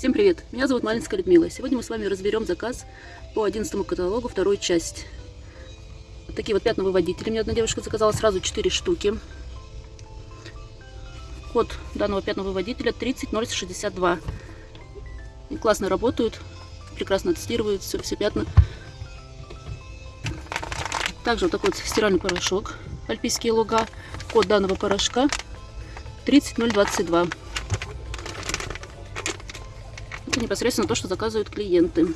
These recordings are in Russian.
Всем привет! Меня зовут Малинская Людмила. Сегодня мы с вами разберем заказ по 11 каталогу, вторую часть. Вот такие вот пятновыводители. Мне одна девушка заказала сразу 4 штуки. Код данного пятновыводителя 30062. И классно работают, прекрасно тестируют все, все пятна. Также вот такой вот стиральный порошок Альпийские луга. Код данного порошка 30022. Это непосредственно то, что заказывают клиенты.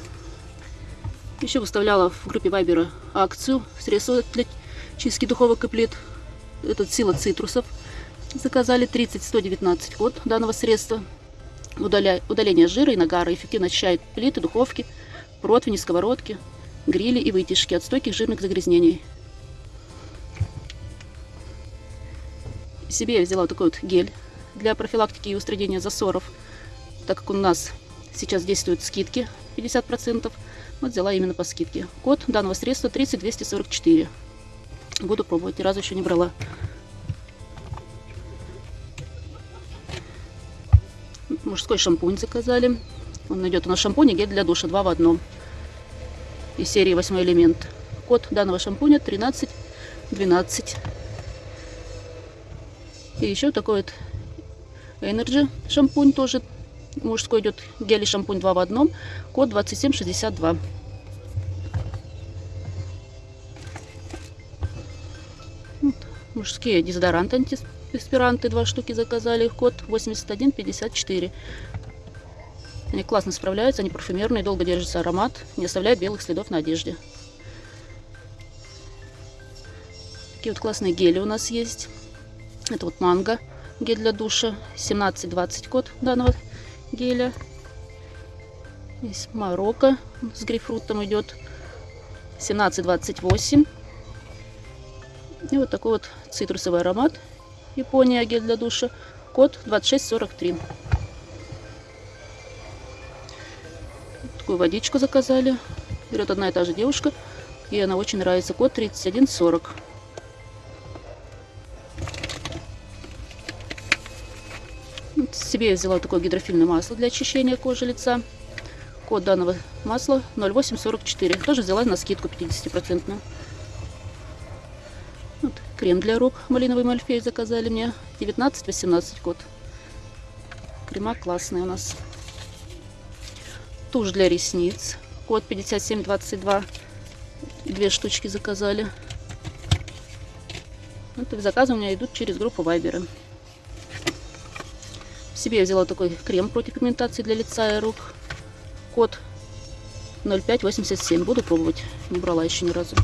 Еще выставляла в группе Вайбера акцию. Средства для чистки духовок и плит. Этот сила цитрусов. Заказали 30-119 код данного средства. Удаля... Удаление жира и нагара. Эффективно очищает плиты, духовки, противни, сковородки, грили и вытяжки от стойких жирных загрязнений. Себе я взяла такой вот гель для профилактики и устранения засоров, так как у нас Сейчас действуют скидки 50%. Вот взяла именно по скидке. Код данного средства 30244. Буду пробовать, ни разу еще не брала. Мужской шампунь заказали. Он идет у нас шампунь и гель для душа, два в одном. Из серии 8 элемент. Код данного шампуня 1312. И еще такой вот Energy шампунь тоже Мужской идет гель и шампунь 2 в одном. Код 2762. Вот. Мужские дезодоранты, антиперспиранты, два штуки заказали. Код 8154. Они классно справляются, они парфюмерные, долго держится аромат, не оставляют белых следов на одежде. Такие вот классные гели у нас есть. Это вот манго, гель для душа, 17-20 код данного геля. Здесь Марокко с грейпфрутом идет 1728. И вот такой вот цитрусовый аромат. Япония гель для душа. Код 2643. Такую водичку заказали. Берет одна и та же девушка. И она очень нравится. Код 3140. Себе я взяла такое гидрофильное масло для очищения кожи лица. Код данного масла 0844. Тоже взяла на скидку 50%. Вот, крем для рук малиновый мальфей заказали мне. 19-18 код. Крема классные у нас. Тушь для ресниц. Код 5722. Две штучки заказали. Это заказы у меня идут через группу Вайбера. Себе взяла такой крем против пигментации для лица и рук. Код 0587. Буду пробовать. Не брала еще ни разу.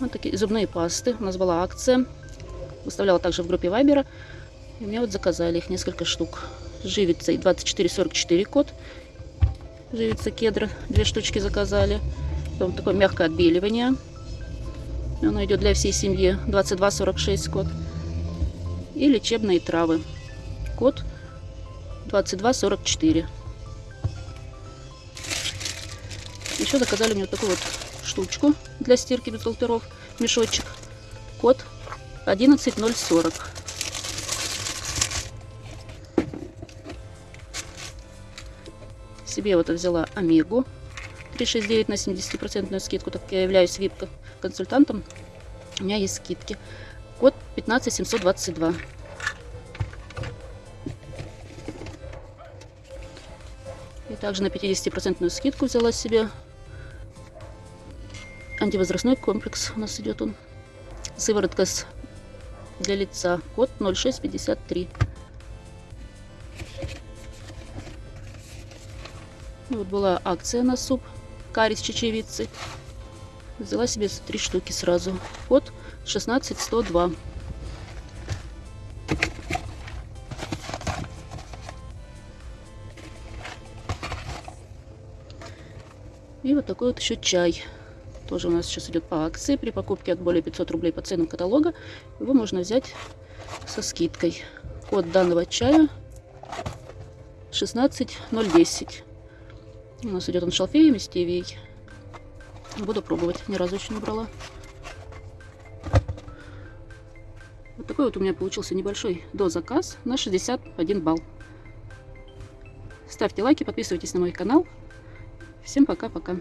Вот такие зубные пасты. У нас была акция. Выставляла также в группе Вайбера. И меня вот заказали их несколько штук. Живица 2444 код. Живица кедра. Две штучки заказали. Потом такое мягкое отбеливание. Оно идет для всей семьи. 2246 код. И лечебные травы. Код 2244. Еще заказали мне вот такую вот штучку для стирки бюстгальтеров. Мешочек. Код 11040. Себе вот взяла Омегу 369 на 70% скидку, так как я являюсь вип консультантом, у меня есть скидки. Код 15722. И также на 50% скидку взяла себе антивозрастной комплекс. У нас идет он. Сыворотка для лица. Код 0653. Вот была акция на суп карри с чечевицей. Взяла себе три штуки сразу. Код 16102. И вот такой вот еще чай. Тоже у нас сейчас идет по акции. При покупке от более 500 рублей по ценам каталога его можно взять со скидкой. Код данного чая 16010. У нас идет он шалфеем и стевией. Буду пробовать. Ни разу еще не брала. Вот такой вот у меня получился небольшой дозаказ на 61 балл. Ставьте лайки, подписывайтесь на мой канал. Всем пока-пока.